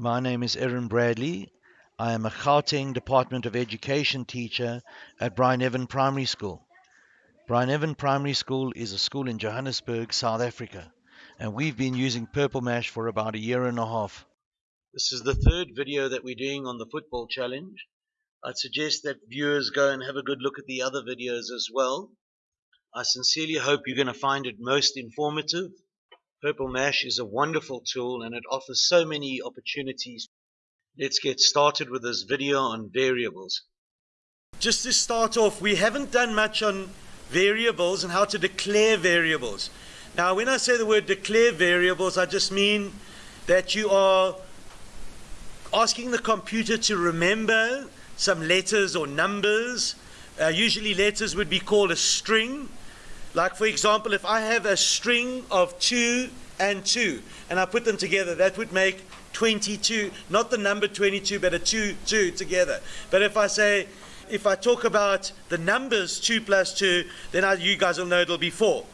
My name is Erin Bradley. I am a Gauteng Department of Education teacher at Bryneven Primary School. Bryneven Primary School is a school in Johannesburg, South Africa, and we've been using Purple Mash for about a year and a half. This is the third video that we're doing on the football challenge. I'd suggest that viewers go and have a good look at the other videos as well. I sincerely hope you're going to find it most informative Purple Mash is a wonderful tool and it offers so many opportunities. Let's get started with this video on variables. Just to start off, we haven't done much on variables and how to declare variables. Now, when I say the word declare variables, I just mean that you are asking the computer to remember some letters or numbers. Uh, usually letters would be called a string like for example, if I have a string of 2 and 2 and I put them together, that would make 22, not the number 22, but a 2, 2 together. But if I say, if I talk about the numbers 2 plus 2, then I, you guys will know it'll be 4.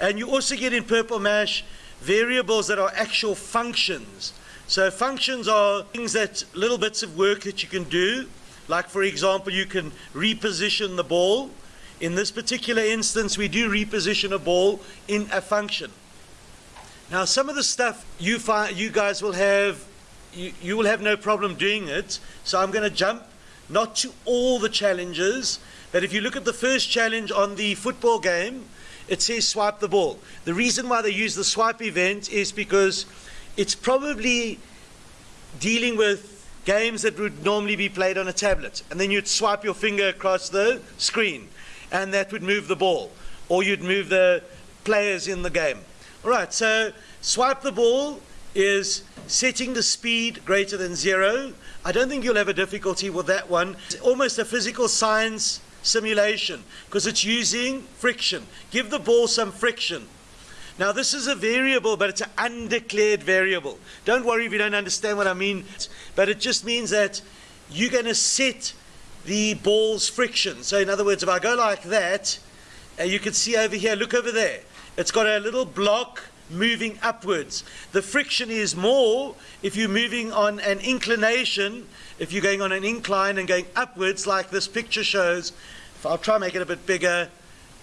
And you also get in Purple Mash variables that are actual functions. So functions are things that, little bits of work that you can do. Like for example, you can reposition the ball. In this particular instance, we do reposition a ball in a function. Now, some of the stuff you find, you guys will have, you, you will have no problem doing it. So I'm going to jump not to all the challenges, but if you look at the first challenge on the football game, it says swipe the ball. The reason why they use the swipe event is because it's probably dealing with games that would normally be played on a tablet. And then you'd swipe your finger across the screen and that would move the ball, or you'd move the players in the game. All right, so swipe the ball is setting the speed greater than zero. I don't think you'll have a difficulty with that one. It's almost a physical science simulation because it's using friction. Give the ball some friction. Now, this is a variable, but it's an undeclared variable. Don't worry if you don't understand what I mean, but it just means that you're going to set the ball's friction. So in other words, if I go like that, uh, you can see over here, look over there. It's got a little block moving upwards. The friction is more if you're moving on an inclination, if you're going on an incline and going upwards like this picture shows. If I'll try and make it a bit bigger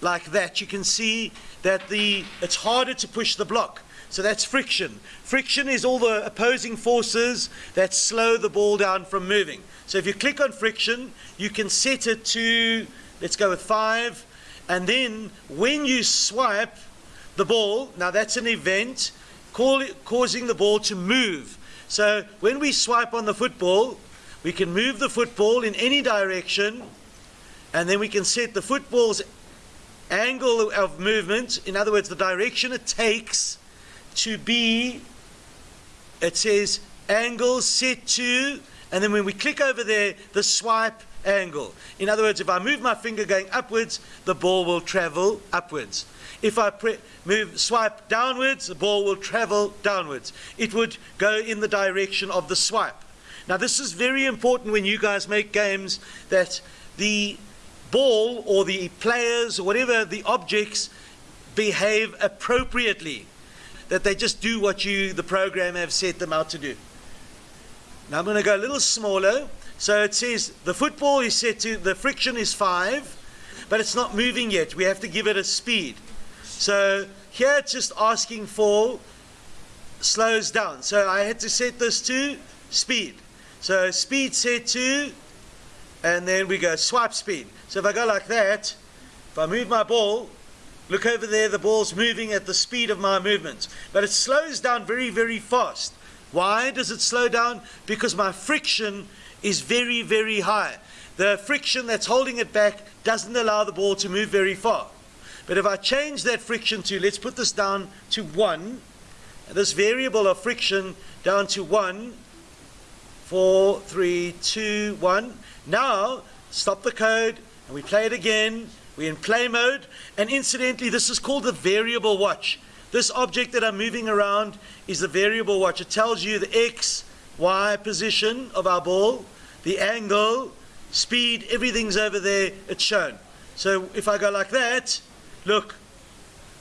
like that, you can see that the it's harder to push the block. So that's friction. Friction is all the opposing forces that slow the ball down from moving. So if you click on friction, you can set it to, let's go with five. And then when you swipe the ball, now that's an event call, causing the ball to move. So when we swipe on the football, we can move the football in any direction. And then we can set the football's angle of movement, in other words, the direction it takes to be, it says angle set to, and then when we click over there, the swipe angle. In other words, if I move my finger going upwards, the ball will travel upwards. If I move, swipe downwards, the ball will travel downwards. It would go in the direction of the swipe. Now, this is very important when you guys make games that the ball or the players or whatever the objects behave appropriately that they just do what you, the program, have set them out to do. Now I'm going to go a little smaller. So it says the football is set to, the friction is 5, but it's not moving yet. We have to give it a speed. So here it's just asking for slows down. So I had to set this to speed. So speed set to, and then we go swipe speed. So if I go like that, if I move my ball, Look over there, the ball's moving at the speed of my movements. But it slows down very, very fast. Why does it slow down? Because my friction is very, very high. The friction that's holding it back doesn't allow the ball to move very far. But if I change that friction to, let's put this down to 1, this variable of friction down to 1, 4, 3, 2, 1. Now, stop the code, and we play it again. We're in play mode. And incidentally, this is called the variable watch. This object that I'm moving around is the variable watch. It tells you the X, Y position of our ball, the angle, speed, everything's over there. It's shown. So if I go like that, look,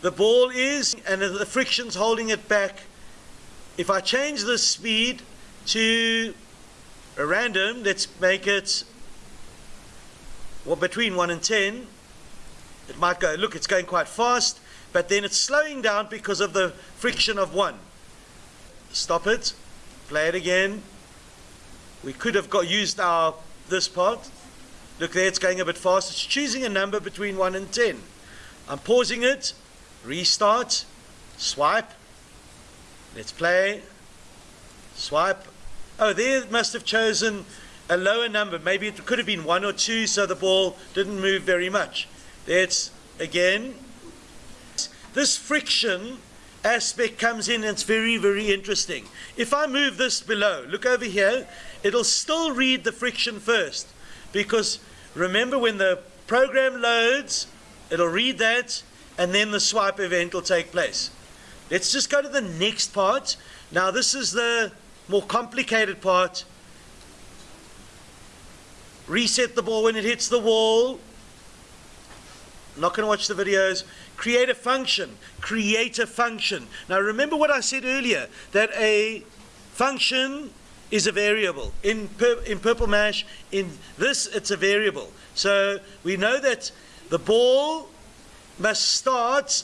the ball is, and the friction's holding it back. If I change the speed to a random, let's make it well, between 1 and 10. It might go, look, it's going quite fast, but then it's slowing down because of the friction of 1. Stop it, play it again. We could have got used our this part. Look there, it's going a bit fast. It's choosing a number between 1 and 10. I'm pausing it, restart, swipe. Let's play. Swipe. Oh, there it must have chosen a lower number. Maybe it could have been 1 or 2, so the ball didn't move very much. There it's again. This friction aspect comes in and it's very, very interesting. If I move this below, look over here, it'll still read the friction first because remember when the program loads, it'll read that and then the swipe event will take place. Let's just go to the next part. Now this is the more complicated part. Reset the ball when it hits the wall. Not going to watch the videos. Create a function. Create a function. Now remember what I said earlier, that a function is a variable. In, pur in Purple Mash, in this, it's a variable. So we know that the ball must start,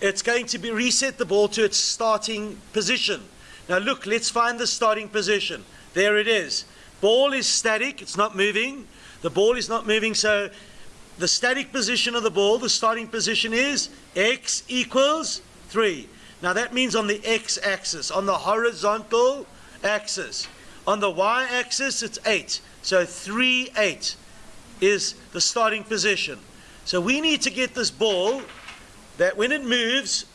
it's going to be reset the ball to its starting position. Now look, let's find the starting position. There it is. Ball is static, it's not moving. The ball is not moving, so the static position of the ball, the starting position is x equals 3. Now that means on the x-axis, on the horizontal axis. On the y-axis, it's 8. So 3, 8 is the starting position. So we need to get this ball that when it moves,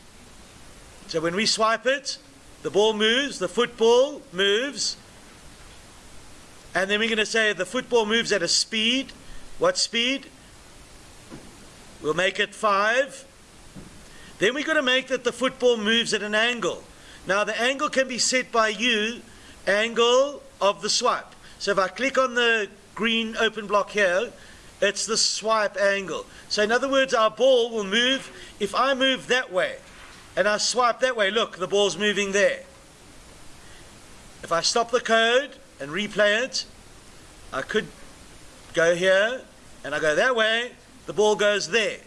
so when we swipe it, the ball moves, the football moves, and then we're going to say the football moves at a speed. What speed? We'll make it 5. Then we're going to make that the football moves at an angle. Now the angle can be set by you, angle of the swipe. So if I click on the green open block here, it's the swipe angle. So in other words, our ball will move, if I move that way, and I swipe that way, look, the ball's moving there. If I stop the code and replay it, I could go here, and I go that way, the ball goes there.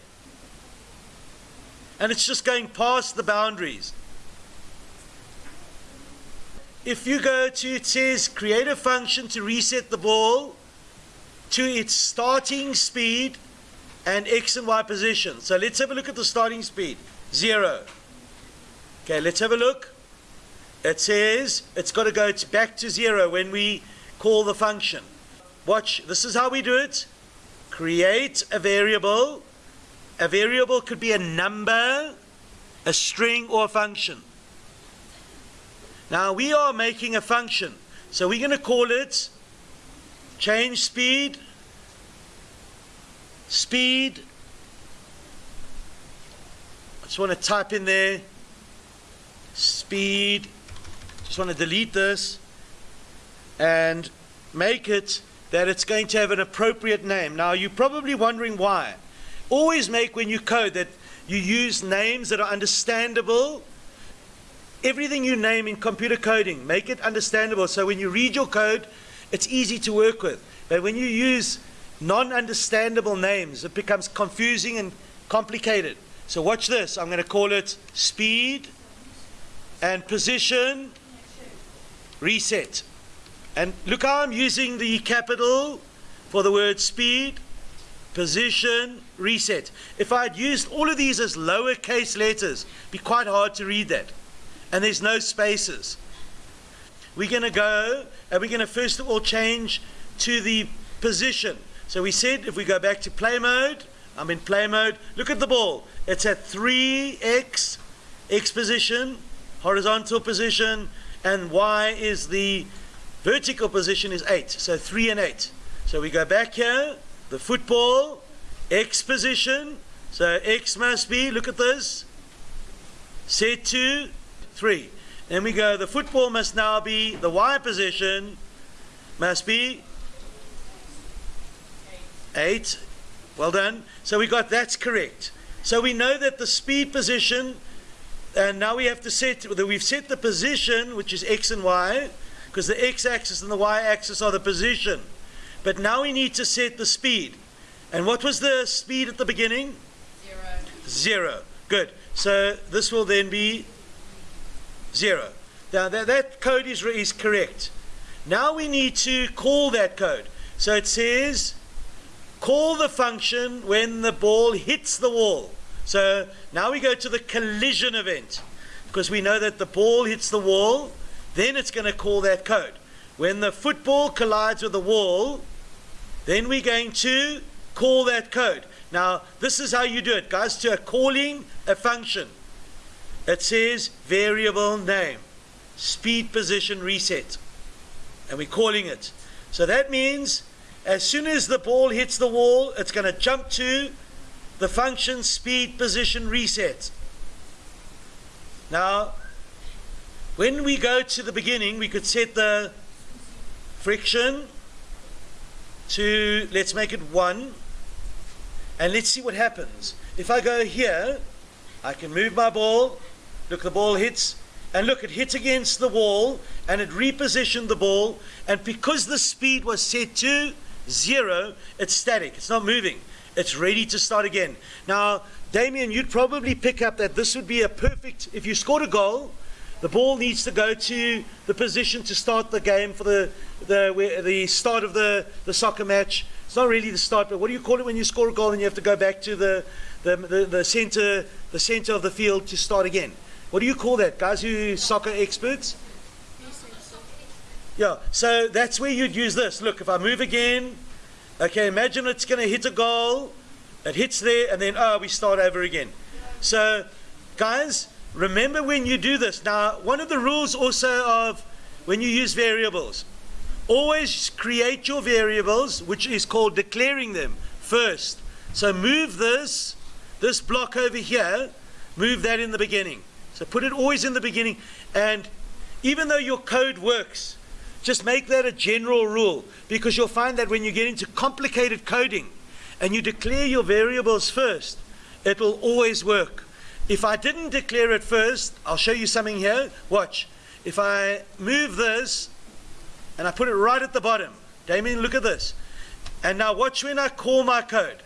And it's just going past the boundaries. If you go to, it says create a function to reset the ball, to its starting speed and x and y position. So let's have a look at the starting speed. Zero. Okay, let's have a look. It says it's got to go back to zero when we call the function. Watch, this is how we do it. Create a variable. A variable could be a number, a string, or a function. Now we are making a function. So we're going to call it change speed speed. I just want to type in there speed. Just want to delete this and make it that it's going to have an appropriate name. Now you're probably wondering why. Always make when you code that you use names that are understandable. Everything you name in computer coding, make it understandable. So when you read your code, it's easy to work with. But when you use non-understandable names. It becomes confusing and complicated. So watch this. I'm going to call it speed and position reset. And look how I'm using the capital for the word speed, position, reset. If I had used all of these as lowercase letters, be quite hard to read that. And there's no spaces. We're going to go and we're going to first of all change to the position. So we said if we go back to play mode, I'm in play mode. Look at the ball. It's at 3x, x position, horizontal position, and y is the vertical position is 8. So 3 and 8. So we go back here, the football, x position. So x must be, look at this, set to 3. Then we go, the football must now be, the y position must be 8. Well done. So we got that's correct. So we know that the speed position, and now we have to set, we've set the position, which is x and y. because the x-axis and the y-axis are the position. But now we need to set the speed. And what was the speed at the beginning? Zero. Zero. Good. So this will then be zero. Now that, that code is, is correct. Now we need to call that code. So it says call the function when the ball hits the wall. So now we go to the collision event because we know that the ball hits the wall, then it's going to call that code. When the football collides with the wall, then we're going to call that code. Now, this is how you do it, guys, to a calling a function. It says variable name, speed position reset. And we're calling it. So that means as soon as the ball hits the wall, it's going to jump to the function speed position reset. Now, when we go to the beginning, we could set the friction to, let's make it 1. And let's see what happens. If I go here, I can move my ball. Look, the ball hits. And look, it hits against the wall and it repositioned the ball. And because the speed was set to zero, it's static. It's not moving. It's ready to start again. Now, Damien, you'd probably pick up that this would be a perfect, if you scored a goal, the ball needs to go to the position to start the game for the, the, the start of the, the soccer match. It's not really the start, but what do you call it when you score a goal and you have to go back to the, the, the, the center, the center of the field to start again? What do you call that, guys who soccer experts? Yeah, so that's where you'd use this. Look, if I move again, okay, imagine it's going to hit a goal, it hits there, and then, oh, we start over again. So, guys, remember when you do this. Now, one of the rules also of when you use variables, always create your variables, which is called declaring them first. So move this, this block over here, move that in the beginning. So put it always in the beginning. And even though your code works, just make that a general rule because you'll find that when you get into complicated coding and you declare your variables first, it will always work. If I didn't declare it first, I'll show you something here. Watch. If I move this and I put it right at the bottom, Damien, look at this. And now watch when I call my code.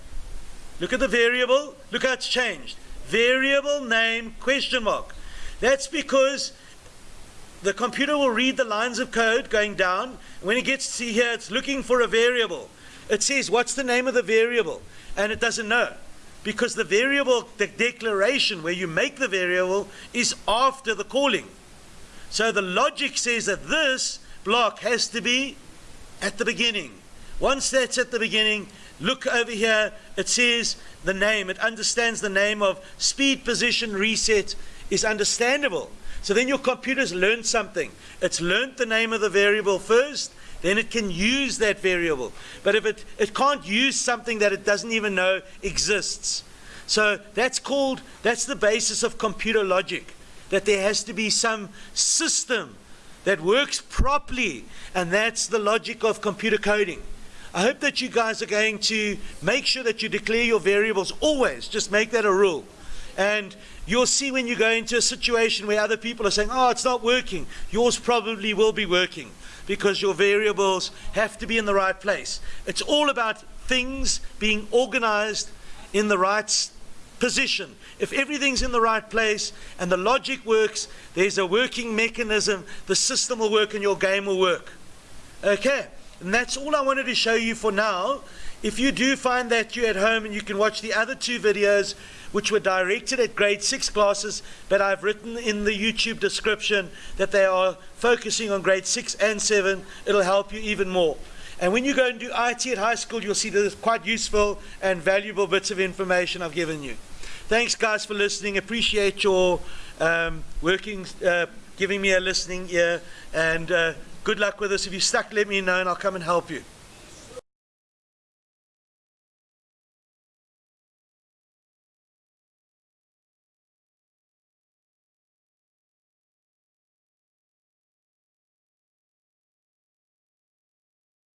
Look at the variable. Look how it's changed. Variable name question mark. That's because the computer will read the lines of code going down. When it gets to here, it's looking for a variable. It says, what's the name of the variable? And it doesn't know. Because the variable, the declaration where you make the variable is after the calling. So the logic says that this block has to be at the beginning. Once that's at the beginning, look over here, it says the name. It understands the name of speed position reset is understandable. So then your computer's learned something. It's learned the name of the variable first, then it can use that variable. But if it, it can't use something that it doesn't even know exists. So that's called, that's the basis of computer logic, that there has to be some system that works properly, and that's the logic of computer coding. I hope that you guys are going to make sure that you declare your variables always, just make that a rule. And you'll see when you go into a situation where other people are saying, oh, it's not working, yours probably will be working because your variables have to be in the right place. It's all about things being organized in the right position. If everything's in the right place and the logic works, there's a working mechanism, the system will work and your game will work. Okay, and that's all I wanted to show you for now. If you do find that you're at home and you can watch the other two videos, which were directed at grade 6 classes, but I've written in the YouTube description that they are focusing on grade 6 and 7. It'll help you even more. And when you go and do IT at high school, you'll see that it's quite useful and valuable bits of information I've given you. Thanks, guys, for listening. Appreciate your um, working, uh, giving me a listening ear, and uh, good luck with this. If you're stuck, let me know, and I'll come and help you.